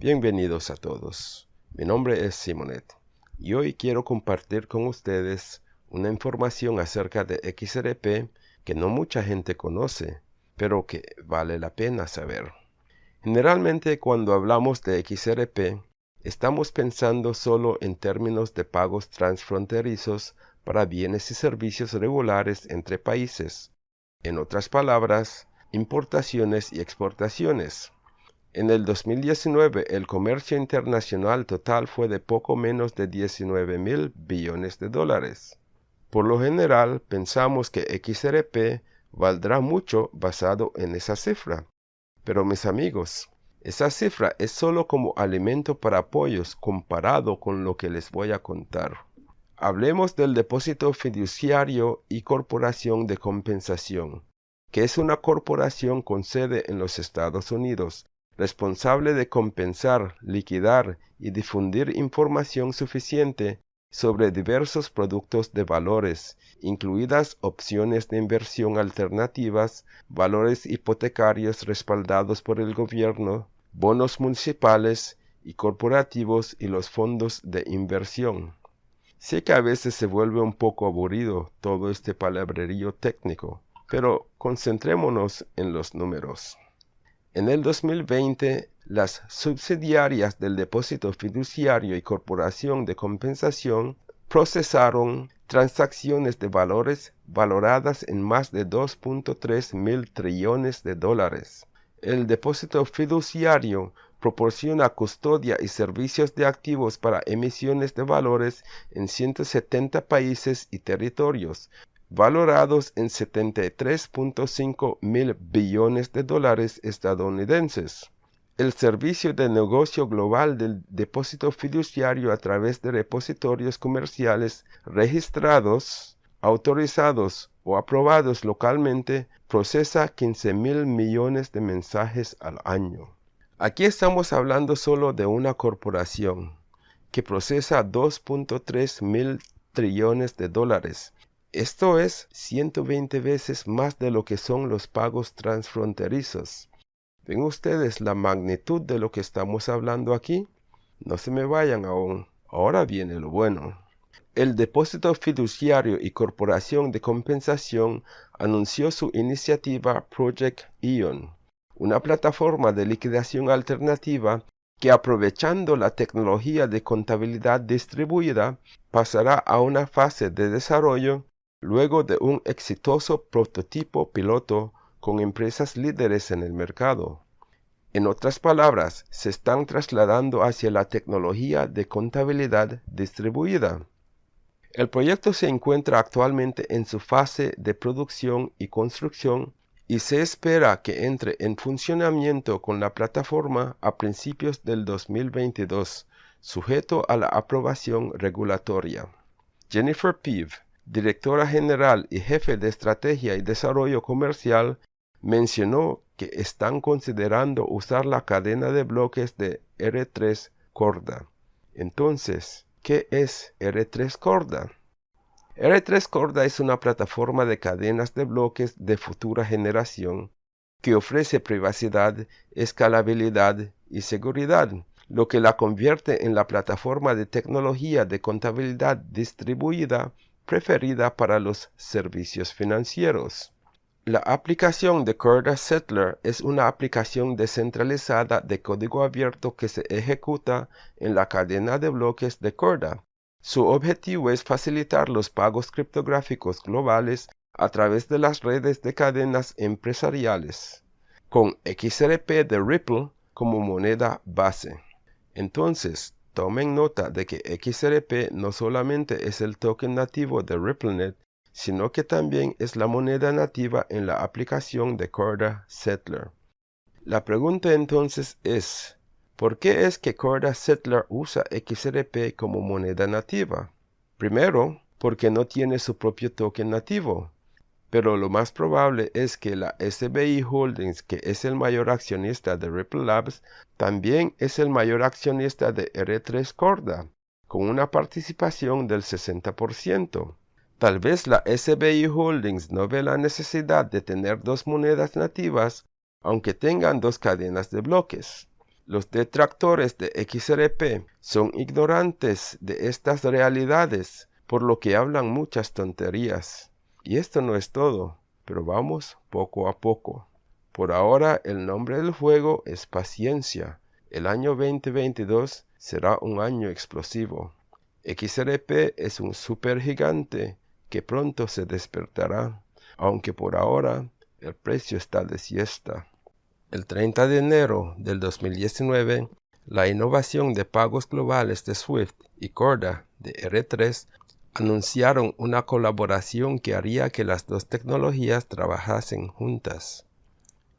Bienvenidos a todos. Mi nombre es Simonet y hoy quiero compartir con ustedes una información acerca de XRP que no mucha gente conoce, pero que vale la pena saber. Generalmente cuando hablamos de XRP, estamos pensando solo en términos de pagos transfronterizos para bienes y servicios regulares entre países. En otras palabras, importaciones y exportaciones. En el 2019, el comercio internacional total fue de poco menos de 19 mil billones de dólares. Por lo general, pensamos que XRP valdrá mucho basado en esa cifra. Pero mis amigos, esa cifra es solo como alimento para pollos comparado con lo que les voy a contar. Hablemos del depósito fiduciario y corporación de compensación, que es una corporación con sede en los Estados Unidos responsable de compensar, liquidar y difundir información suficiente sobre diversos productos de valores, incluidas opciones de inversión alternativas, valores hipotecarios respaldados por el gobierno, bonos municipales y corporativos y los fondos de inversión. Sé que a veces se vuelve un poco aburrido todo este palabrerío técnico, pero concentrémonos en los números. En el 2020, las subsidiarias del depósito fiduciario y corporación de compensación procesaron transacciones de valores valoradas en más de 2.3 mil trillones de dólares. El depósito fiduciario proporciona custodia y servicios de activos para emisiones de valores en 170 países y territorios, valorados en 73.5 mil billones de dólares estadounidenses. El servicio de negocio global del depósito fiduciario a través de repositorios comerciales registrados, autorizados o aprobados localmente procesa 15 mil millones de mensajes al año. Aquí estamos hablando solo de una corporación que procesa 2.3 mil trillones de dólares esto es 120 veces más de lo que son los pagos transfronterizos. ¿Ven ustedes la magnitud de lo que estamos hablando aquí? No se me vayan aún. Ahora viene lo bueno. El depósito fiduciario y corporación de compensación anunció su iniciativa Project Ion, una plataforma de liquidación alternativa que aprovechando la tecnología de contabilidad distribuida pasará a una fase de desarrollo luego de un exitoso prototipo piloto con empresas líderes en el mercado. En otras palabras, se están trasladando hacia la tecnología de contabilidad distribuida. El proyecto se encuentra actualmente en su fase de producción y construcción y se espera que entre en funcionamiento con la plataforma a principios del 2022, sujeto a la aprobación regulatoria. Jennifer Peave, directora general y jefe de estrategia y desarrollo comercial, mencionó que están considerando usar la cadena de bloques de R3 Corda. Entonces, ¿qué es R3 Corda? R3 Corda es una plataforma de cadenas de bloques de futura generación que ofrece privacidad, escalabilidad y seguridad, lo que la convierte en la plataforma de tecnología de contabilidad distribuida preferida para los servicios financieros. La aplicación de Corda Settler es una aplicación descentralizada de código abierto que se ejecuta en la cadena de bloques de Corda. Su objetivo es facilitar los pagos criptográficos globales a través de las redes de cadenas empresariales, con XRP de Ripple como moneda base. Entonces, Tomen nota de que XRP no solamente es el token nativo de RippleNet, sino que también es la moneda nativa en la aplicación de Corda Settler. La pregunta entonces es, ¿por qué es que Corda Settler usa XRP como moneda nativa? Primero, porque no tiene su propio token nativo pero lo más probable es que la SBI Holdings, que es el mayor accionista de Ripple Labs, también es el mayor accionista de R3 Corda, con una participación del 60%. Tal vez la SBI Holdings no ve la necesidad de tener dos monedas nativas, aunque tengan dos cadenas de bloques. Los detractores de XRP son ignorantes de estas realidades, por lo que hablan muchas tonterías. Y esto no es todo, pero vamos poco a poco. Por ahora el nombre del juego es paciencia. El año 2022 será un año explosivo. XRP es un supergigante que pronto se despertará, aunque por ahora el precio está de siesta. El 30 de enero del 2019, la innovación de pagos globales de SWIFT y Corda de R3 anunciaron una colaboración que haría que las dos tecnologías trabajasen juntas.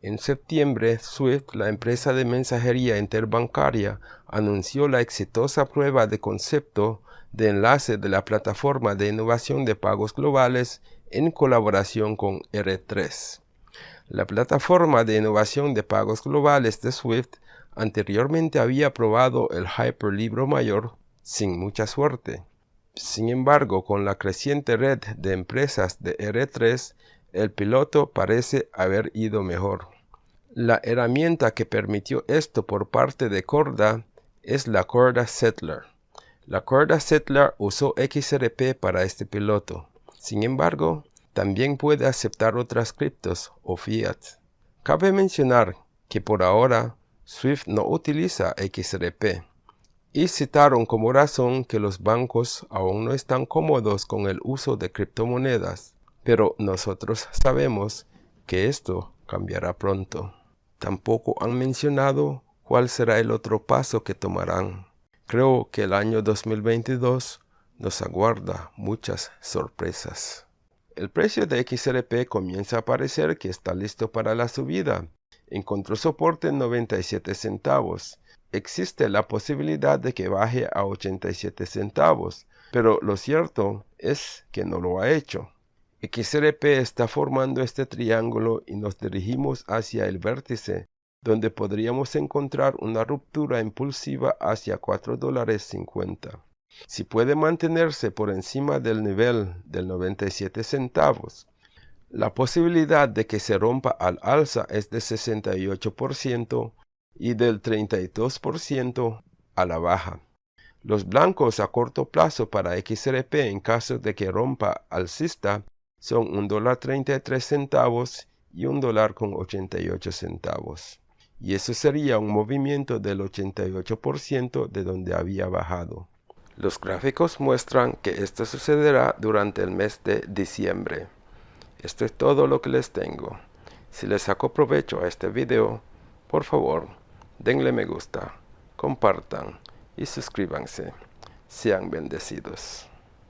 En septiembre, SWIFT, la empresa de mensajería interbancaria, anunció la exitosa prueba de concepto de enlace de la plataforma de innovación de pagos globales en colaboración con R3. La plataforma de innovación de pagos globales de Swift anteriormente había probado el Hyperlibro mayor sin mucha suerte. Sin embargo, con la creciente red de empresas de R3, el piloto parece haber ido mejor. La herramienta que permitió esto por parte de Corda es la Corda Settler. La Corda Settler usó XRP para este piloto. Sin embargo, también puede aceptar otras criptos o fiat. Cabe mencionar que por ahora SWIFT no utiliza XRP y citaron como razón que los bancos aún no están cómodos con el uso de criptomonedas, pero nosotros sabemos que esto cambiará pronto. Tampoco han mencionado cuál será el otro paso que tomarán. Creo que el año 2022 nos aguarda muchas sorpresas. El precio de XRP comienza a parecer que está listo para la subida. Encontró soporte en 97 centavos. Existe la posibilidad de que baje a 87 centavos, pero lo cierto es que no lo ha hecho. XRP está formando este triángulo y nos dirigimos hacia el vértice, donde podríamos encontrar una ruptura impulsiva hacia 4 dólares 50. Si puede mantenerse por encima del nivel del 97 centavos, la posibilidad de que se rompa al alza es de 68% y del 32% a la baja. Los blancos a corto plazo para XRP en caso de que rompa alcista son $1.33 centavos y un dólar con 88 centavos. Y eso sería un movimiento del 88% de donde había bajado. Los gráficos muestran que esto sucederá durante el mes de diciembre. Esto es todo lo que les tengo. Si les saco provecho a este video, por favor, denle me gusta, compartan y suscríbanse. Sean bendecidos.